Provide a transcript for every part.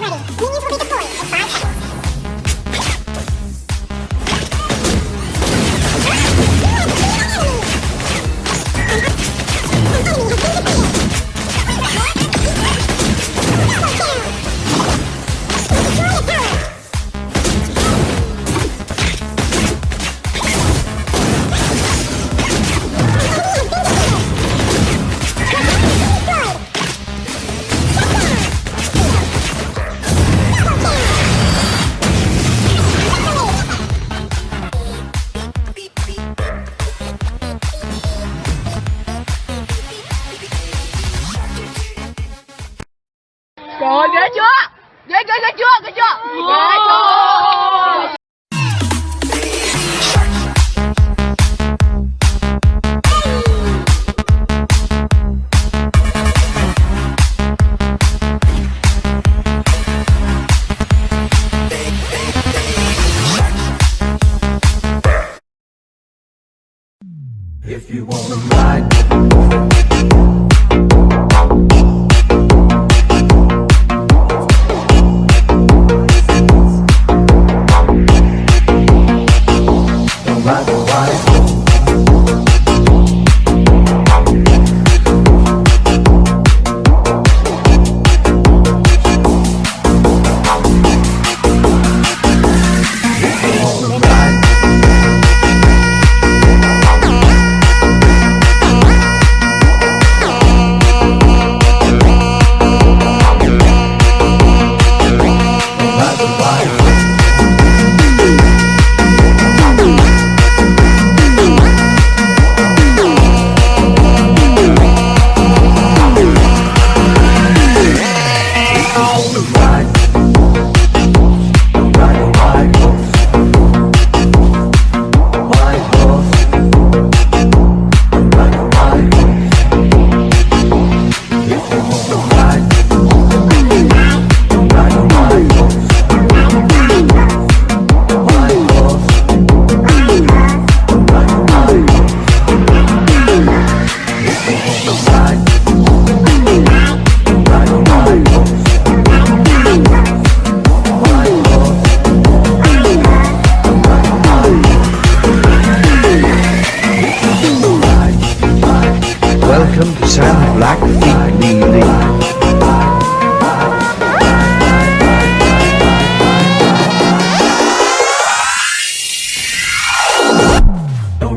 프라이드 미니 If you wanna ride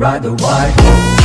ride the white.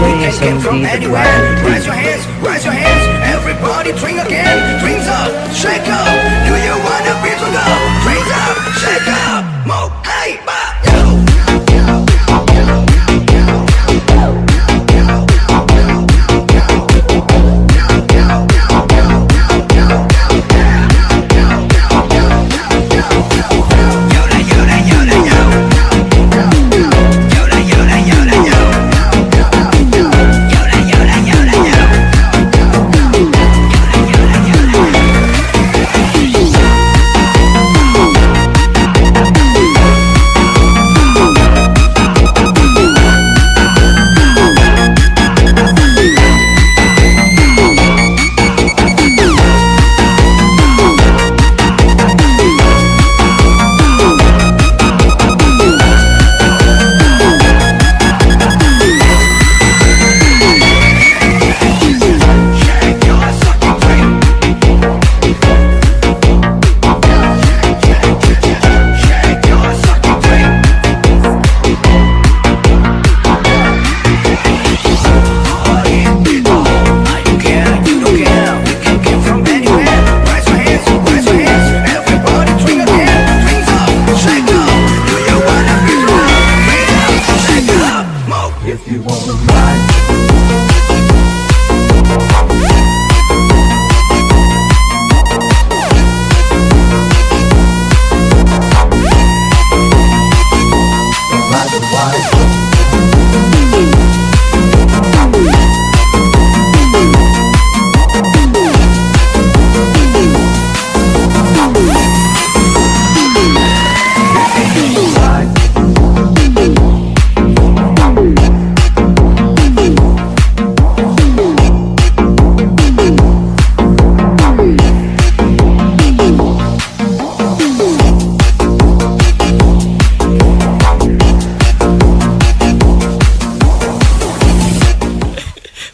We can get from anywhere. Raise your hands, raise your hands. Everybody drink again. Drinks up, shake up. Do you wanna be to? Drinks up, shake up.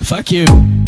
Fuck you.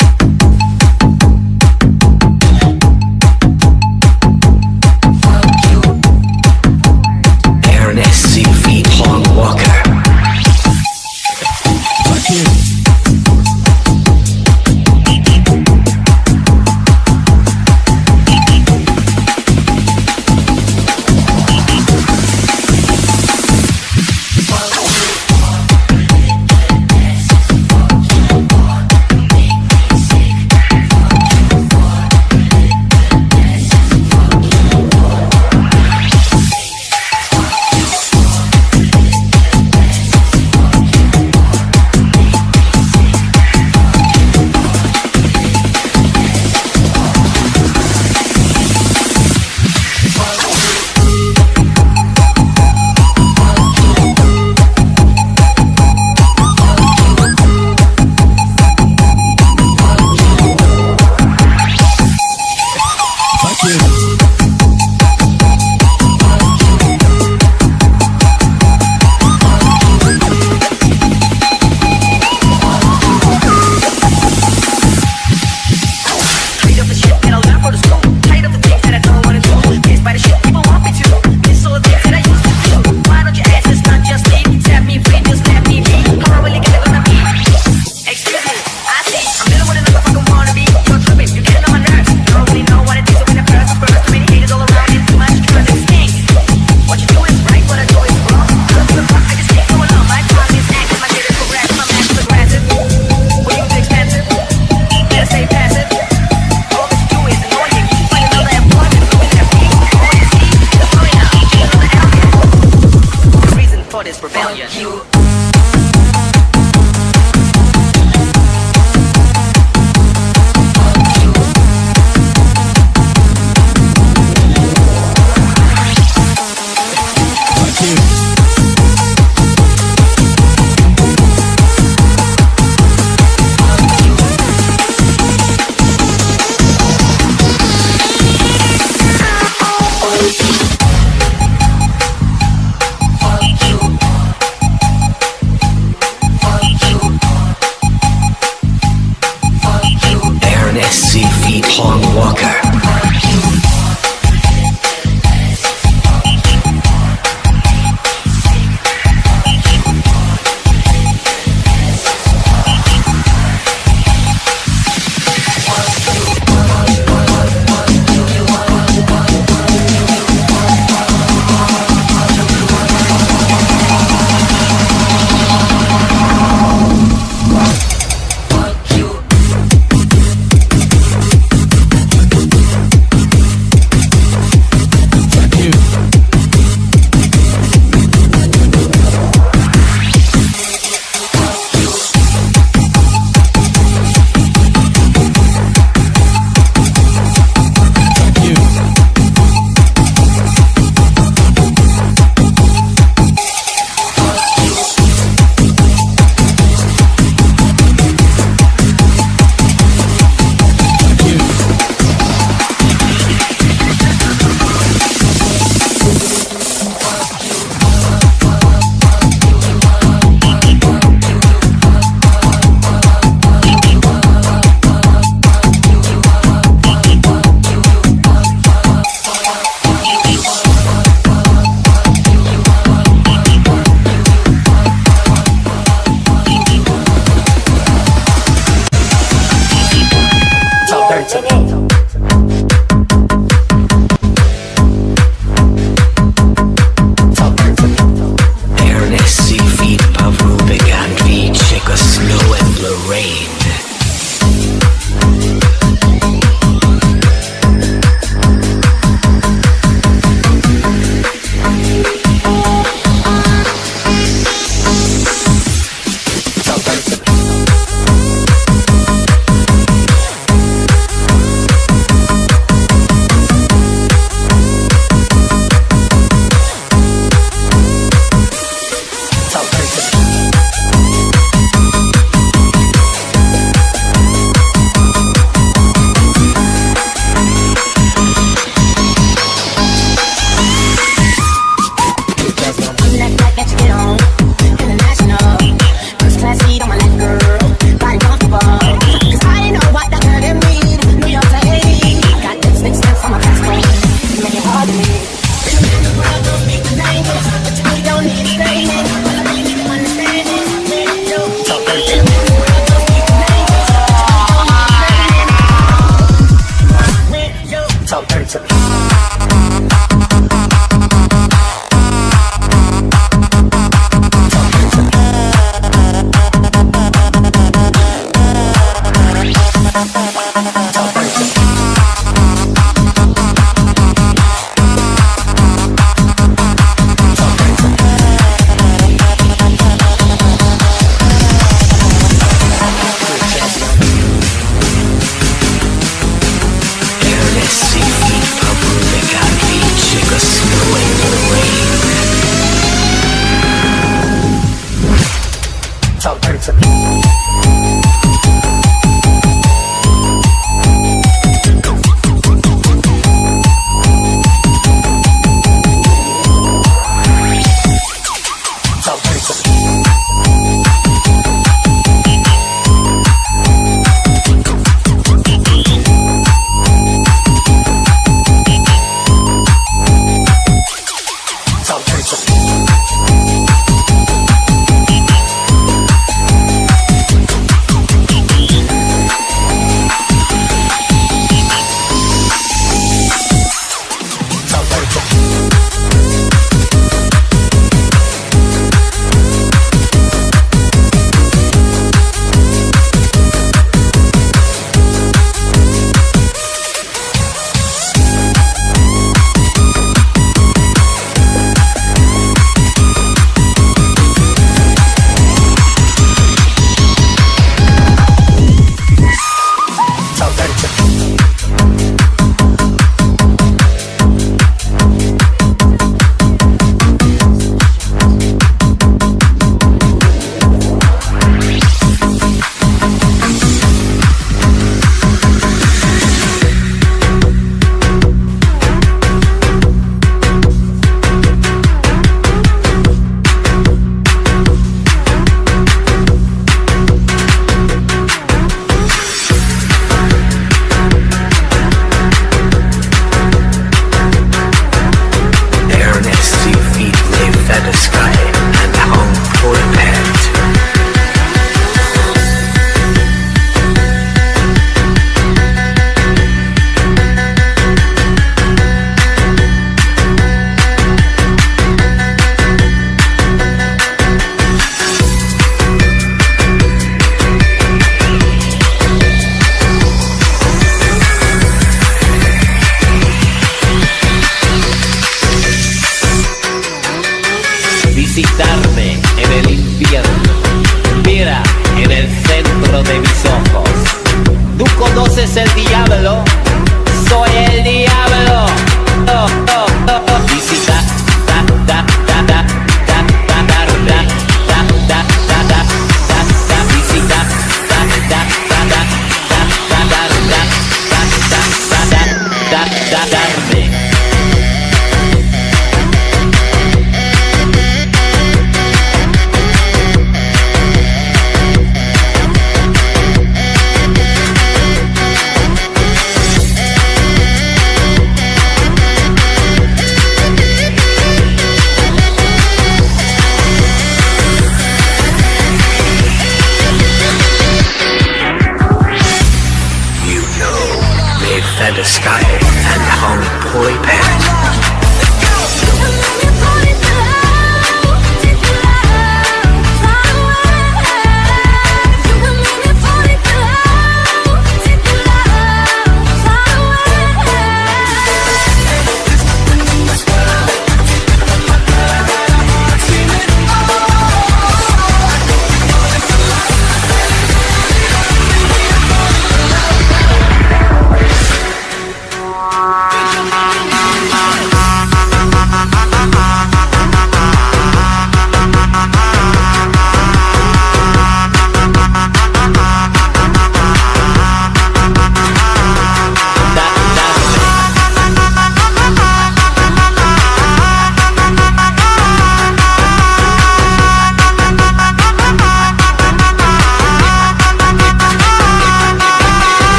and homie Poy Pants.